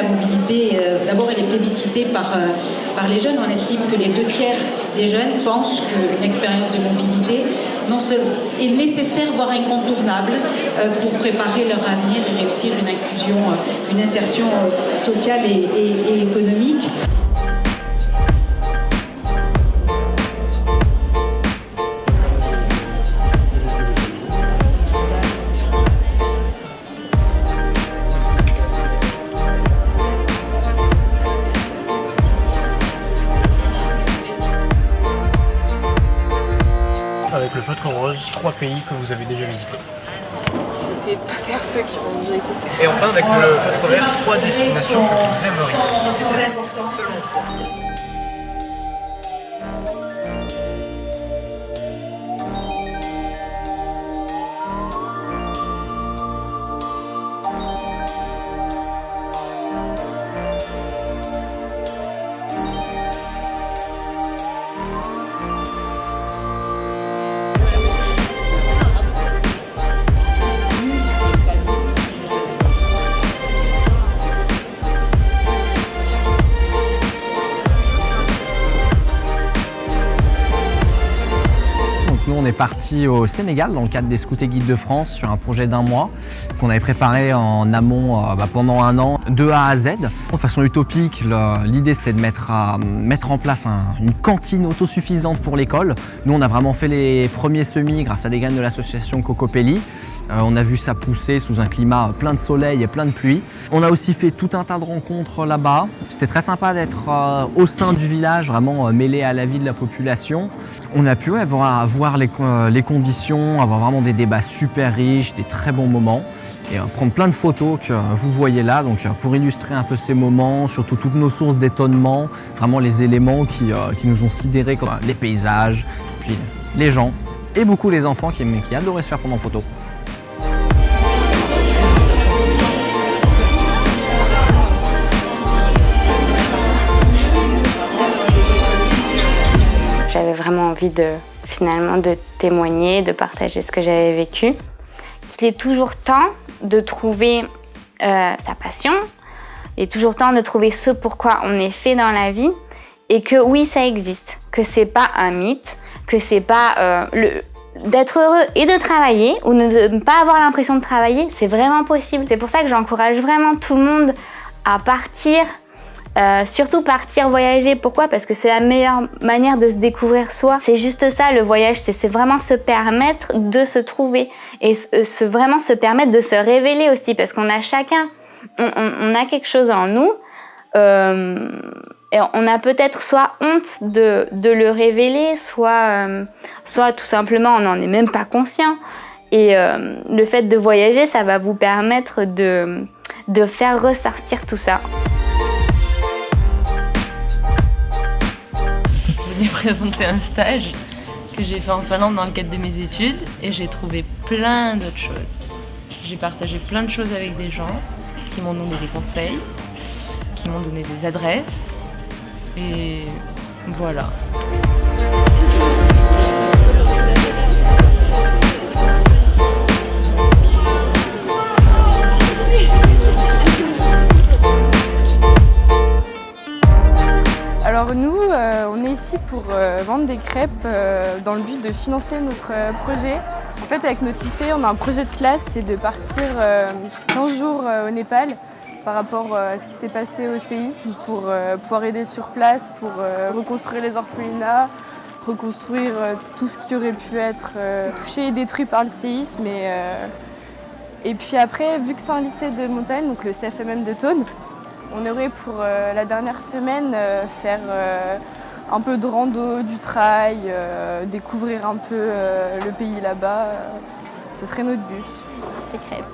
La mobilité, euh, d'abord, elle est plébiscitée par, euh, par les jeunes. On estime que les deux tiers des jeunes pensent qu'une expérience de mobilité non est nécessaire, voire incontournable, euh, pour préparer leur avenir et réussir une inclusion, une insertion sociale et économique. Avec le feutre rose, trois pays que vous avez déjà visités. Je vais essayer de ne pas faire ceux qui ont déjà été faits. Et enfin avec le feutre vert, trois destinations que vous aimeriez. Nous, on est parti au Sénégal dans le cadre des Scouts et Guides de France sur un projet d'un mois qu'on avait préparé en amont euh, bah, pendant un an, de A à Z. De façon utopique, l'idée c'était de mettre, mettre, en place une cantine autosuffisante pour l'école. Nous, on a vraiment fait les premiers semis grâce à des graines de l'association Cocopelli. Euh, on a vu ça pousser sous un climat plein de soleil et plein de pluie. On a aussi fait tout un tas de rencontres là-bas. C'était très sympa d'être euh, au sein du village, vraiment mêlé à la vie de la population. On a pu voir, voir euh, les, conditions, avoir vraiment des débats super riches, des très bons moments et euh, prendre plein de photos que vous voyez là donc, euh, pour illustrer un peu ces moments, surtout toutes nos sources d'étonnement, vraiment les éléments qui, nous ont sidérés comme les paysages, puis les gens et beaucoup les enfants qui adoraient se faire prendre en photo. De finalement de témoigner, de partager ce que j'avais vécu. Il est toujours temps de trouver euh, sa passion, il est toujours temps de trouver ce pourquoi on est fait dans la vie et que oui, ça existe, que c'est pas un mythe, que c'est pas euh, le d'être heureux et de travailler ou ne pas avoir l'impression de travailler, c'est vraiment possible. C'est pour ça que j'encourage vraiment tout le monde à partir euh, surtout partir voyager, pourquoi? Parce que c'est la meilleure manière de se découvrir soi. C'est juste ça le voyage, c'est vraiment se permettre de se trouver et euh, vraiment se permettre de se révéler aussi parce qu'on a chacun, on, a quelque chose en nous euh, et on a peut-être soit honte de, le révéler, soit, soit tout simplement on n'en est même pas conscient. Et le fait de voyager, ça va vous permettre de faire ressortir tout ça. J'ai présenté un stage que j'ai fait en Finlande dans le cadre de mes études et j'ai trouvé plein d'autres choses. J'ai partagé plein de choses avec des gens qui m'ont donné des conseils, qui m'ont donné des adresses et voilà. Nous, euh, on est ici pour euh, vendre des crêpes euh, dans le but de financer notre projet. En fait, avec notre lycée, on a un projet de classe, c'est de partir 15 jours au Népal par rapport à ce qui s'est passé au séisme pour pouvoir aider sur place, pour reconstruire les orphelinats, reconstruire tout ce qui aurait pu être touché et détruit par le séisme. Et, puis après, vu que c'est un lycée de montagne, donc le CFMM de Thône, on aurait pour euh, la dernière semaine euh, faire euh, un peu de rando, du trail, découvrir un peu le pays là-bas. Ce serait notre but. Les crêpes.